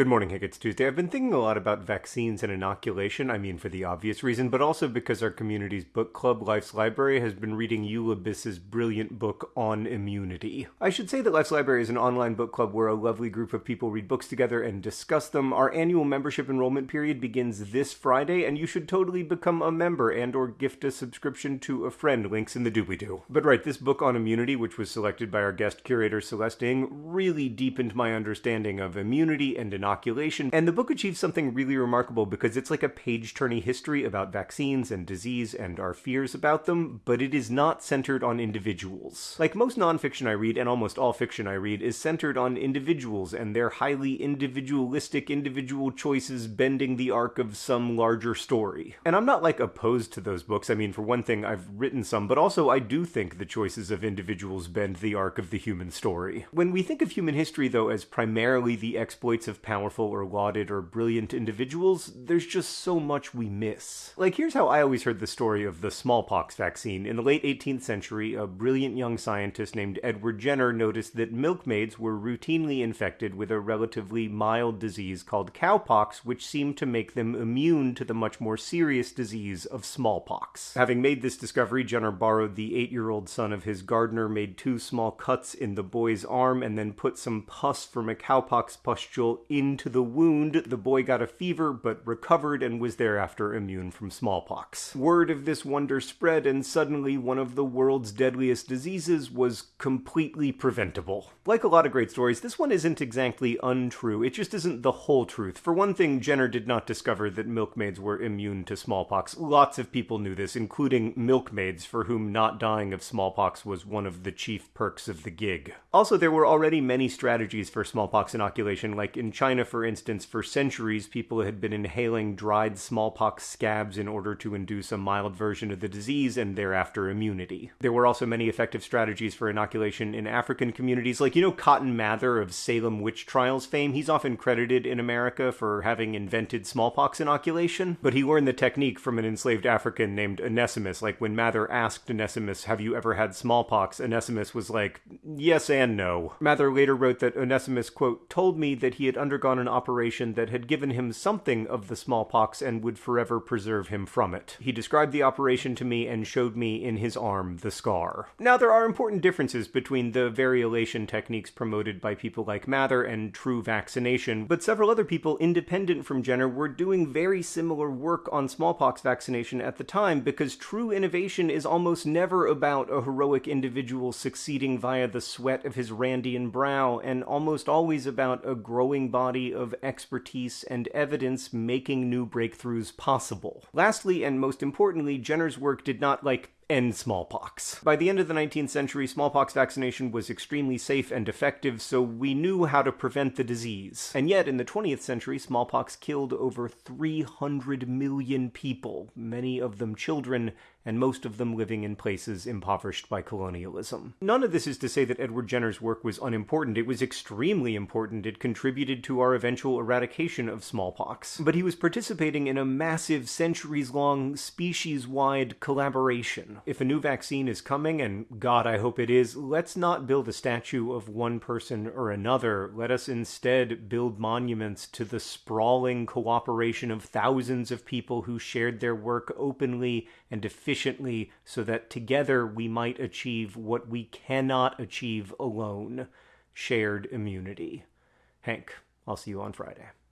Good morning, Hank. It's Tuesday. I've been thinking a lot about vaccines and inoculation. I mean, for the obvious reason, but also because our community's book club, Life's Library, has been reading Eula Biss's brilliant book on immunity. I should say that Life's Library is an online book club where a lovely group of people read books together and discuss them. Our annual membership enrollment period begins this Friday, and you should totally become a member and or gift a subscription to a friend. Links in the doobly-doo. But right, this book on immunity, which was selected by our guest curator Celeste Ng, really deepened my understanding of immunity and inoculation inoculation. And the book achieves something really remarkable because it's like a page turning history about vaccines and disease and our fears about them, but it is not centered on individuals. Like most nonfiction I read, and almost all fiction I read, is centered on individuals and their highly individualistic individual choices bending the arc of some larger story. And I'm not like opposed to those books. I mean, for one thing, I've written some, but also I do think the choices of individuals bend the arc of the human story. When we think of human history, though, as primarily the exploits of power powerful or lauded or brilliant individuals, there's just so much we miss. Like, here's how I always heard the story of the smallpox vaccine. In the late 18th century, a brilliant young scientist named Edward Jenner noticed that milkmaids were routinely infected with a relatively mild disease called cowpox, which seemed to make them immune to the much more serious disease of smallpox. Having made this discovery, Jenner borrowed the eight year old son of his gardener, made two small cuts in the boy's arm, and then put some pus from a cowpox pustule in into the wound, the boy got a fever but recovered and was thereafter immune from smallpox. Word of this wonder spread, and suddenly one of the world's deadliest diseases was completely preventable. Like a lot of great stories, this one isn't exactly untrue, it just isn't the whole truth. For one thing, Jenner did not discover that milkmaids were immune to smallpox. Lots of people knew this, including milkmaids, for whom not dying of smallpox was one of the chief perks of the gig. Also, there were already many strategies for smallpox inoculation, like in China China, for instance, for centuries, people had been inhaling dried smallpox scabs in order to induce a mild version of the disease and thereafter immunity. There were also many effective strategies for inoculation in African communities, like, you know, Cotton Mather of Salem witch trials fame. He's often credited in America for having invented smallpox inoculation, but he learned the technique from an enslaved African named Onesimus. Like, when Mather asked Onesimus, Have you ever had smallpox? Onesimus was like, Yes and no. Mather later wrote that Onesimus, quote, told me that he had undergone on an operation that had given him something of the smallpox and would forever preserve him from it. He described the operation to me and showed me in his arm the scar. Now, there are important differences between the variolation techniques promoted by people like Mather and true vaccination, but several other people independent from Jenner were doing very similar work on smallpox vaccination at the time because true innovation is almost never about a heroic individual succeeding via the sweat of his Randian brow and almost always about a growing body body of expertise and evidence making new breakthroughs possible. Lastly, and most importantly, Jenner's work did not, like, end smallpox. By the end of the 19th century, smallpox vaccination was extremely safe and effective, so we knew how to prevent the disease. And yet, in the 20th century, smallpox killed over 300 million people, many of them children, and most of them living in places impoverished by colonialism. None of this is to say that Edward Jenner's work was unimportant. It was extremely important. It contributed to our eventual eradication of smallpox. But he was participating in a massive, centuries long, species wide collaboration. If a new vaccine is coming, and God, I hope it is, let's not build a statue of one person or another. Let us instead build monuments to the sprawling cooperation of thousands of people who shared their work openly and efficiently efficiently so that together we might achieve what we cannot achieve alone shared immunity. Hank, I'll see you on Friday.